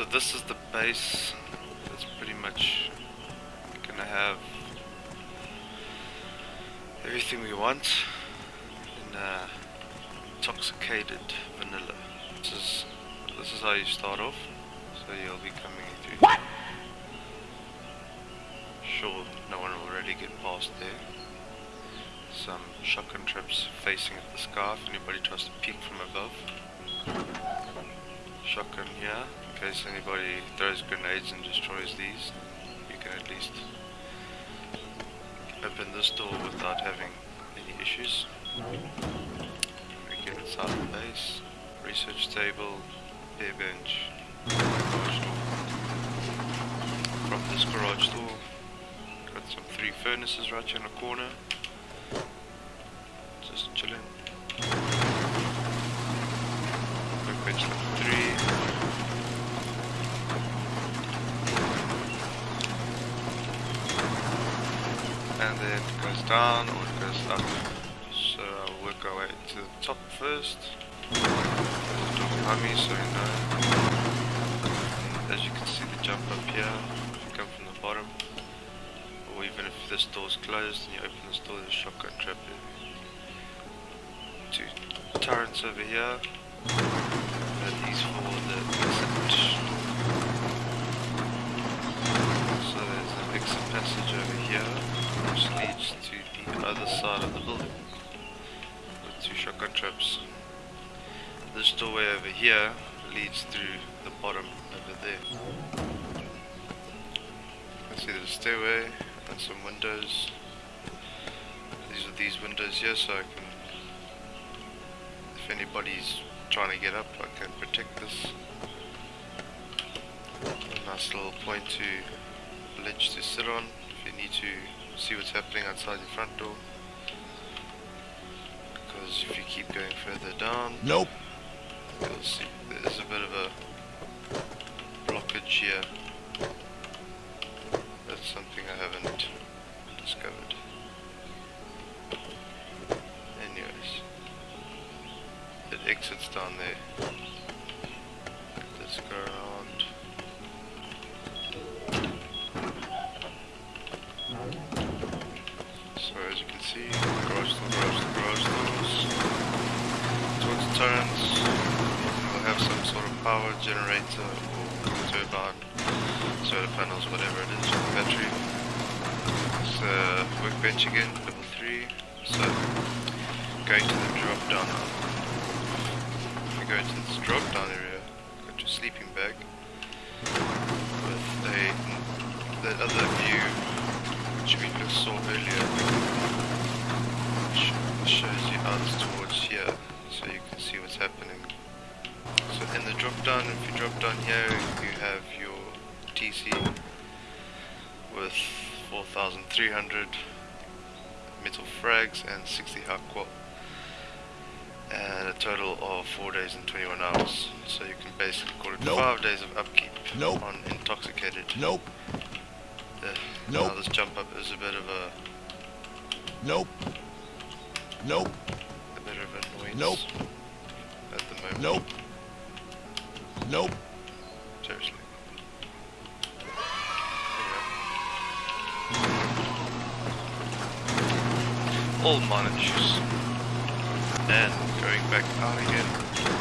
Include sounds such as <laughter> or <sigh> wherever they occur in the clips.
So this is the base. It's pretty much gonna have everything we want in uh, intoxicated vanilla. This is this is how you start off. So you'll be coming through. What? Sure, no one will really get past there. Some shotgun traps facing at the sky if anybody tries to peek from above. Shotgun here, in case anybody throws grenades and destroys these, you can at least open this door without having any issues. We get inside the base, research table, air bench. From this garage door, got some three furnaces right here in the corner. Just chilling. Workbench three. And then or it goes up. So work our way to the top first. Door so you know. As you can see the jump up here, if you come from the bottom. Or even if this door's closed and you open this door, there's a shotgun trap there two turrets over here. And these for the exit. So there's an exit passage over here, which leads to other side of the building. With two shotgun traps. This doorway over here leads through the bottom over there. Can see there's a stairway and some windows. These are these windows here so I can if anybody's trying to get up I can protect this. A nice little point to ledge to sit on if you need to see what's happening outside your front door. Because if you keep going further down, Nope. you'll see there's a bit of a blockage here. That's something I haven't discovered. Anyways, it exits down there. Let's go around. See, garage door, garage door, garage doors. Towards the turns, we'll have some sort of power generator or turbine, solar panels, whatever it is, battery. It's a workbench again, level 3. So, going to the drop down. You go into this drop down area, got your sleeping bag with a that other view which we just saw earlier out towards here so you can see what's happening. So in the drop down, if you drop down here you have your TC with 4300 metal frags and 60 hard qual and a total of 4 days and 21 hours. So you can basically call it Nope. 5 days of upkeep Nope. on intoxicated. Nope. Uh, Nope. Now this jump up is a bit of a, Nope. Nope. Bit of annoyance Nope. at the moment. Nope. Nope. Seriously. All issues. And going back out again.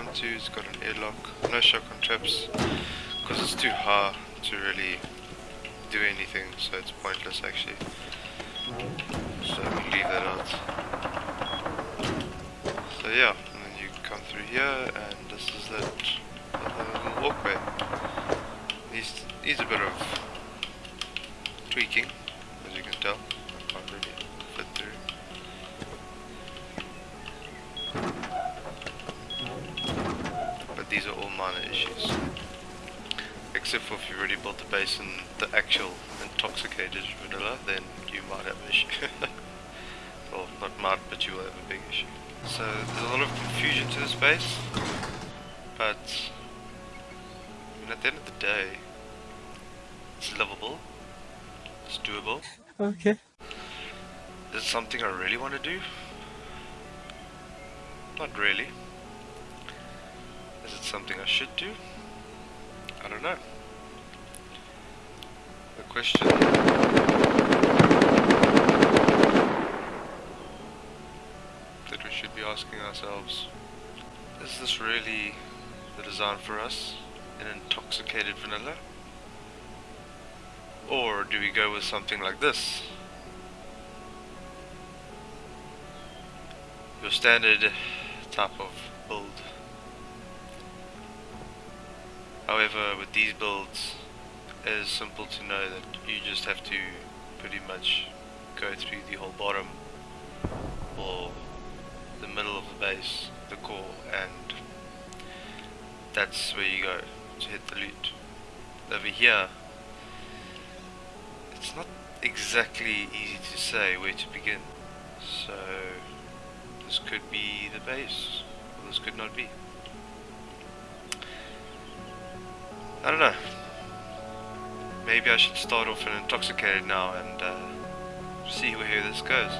It's got an airlock, no shotgun traps, because it's too high to really do anything, so it's pointless actually. So we'll leave that out. So yeah, and then you come through here, and this is that little walkway. Needs needs a bit of tweaking, But these are all minor issues. Except for if you've already built the base in the actual intoxicated vanilla, then you might have an issue. <laughs> well, not might, but you will have a big issue. So there's a lot of confusion to this base, but I mean, at the end of the day, it's livable. It's doable. Okay. Is it something I really want to do? Not really. Is it something I should do? I don't know. The question that we should be asking ourselves is this really the design for us An intoxicated vanilla? Or do we go with something like this? Your standard type of build. However, with these builds, it is simple to know that you just have to pretty much go through the whole bottom or the middle of the base, the core, and that's where you go to hit the loot. Over here, it's not exactly easy to say where to begin. So, this could be the base, or this could not be. I don't know. Maybe I should start off in intoxicated now and uh, see where this goes.